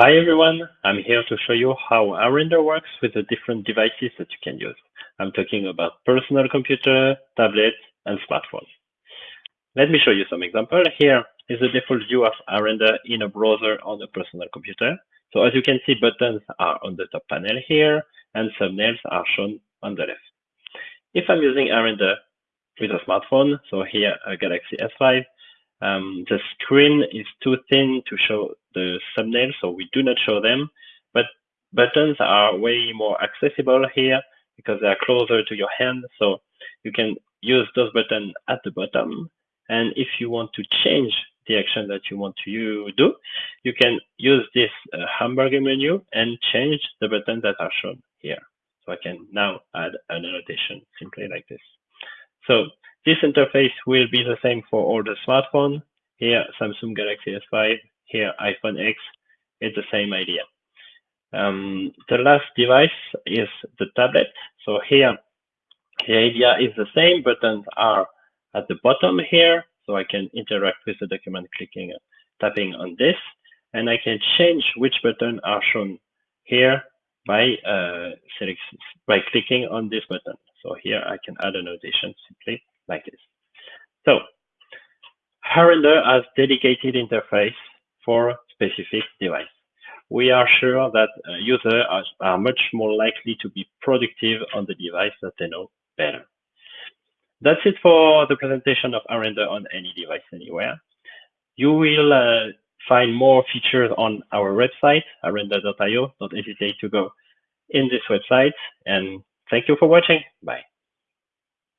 Hi everyone, I'm here to show you how Arender works with the different devices that you can use. I'm talking about personal computer, tablet, and smartphone. Let me show you some example. Here is the default view of Arender in a browser on a personal computer. So as you can see, buttons are on the top panel here, and thumbnails are shown on the left. If I'm using Arender with a smartphone, so here a Galaxy S5, um, the screen is too thin to show the thumbnail, so we do not show them. But buttons are way more accessible here because they are closer to your hand. So you can use those buttons at the bottom. And if you want to change the action that you want to do, you can use this uh, hamburger menu and change the buttons that are shown here. So I can now add an annotation simply like this. So this interface will be the same for all the smartphones. Here, Samsung Galaxy S5, here, iPhone X, it's the same idea. Um, the last device is the tablet. So here, the idea is the same. Buttons are at the bottom here, so I can interact with the document clicking, tapping on this, and I can change which button are shown here by uh, by clicking on this button. So here I can add a notation simply like this. So Arender has dedicated interface for specific device. We are sure that uh, users are, are much more likely to be productive on the device that they know better. That's it for the presentation of Arender on any device anywhere. You will uh, find more features on our website, arender.io. Don't hesitate to go in this website. And thank you for watching. Bye.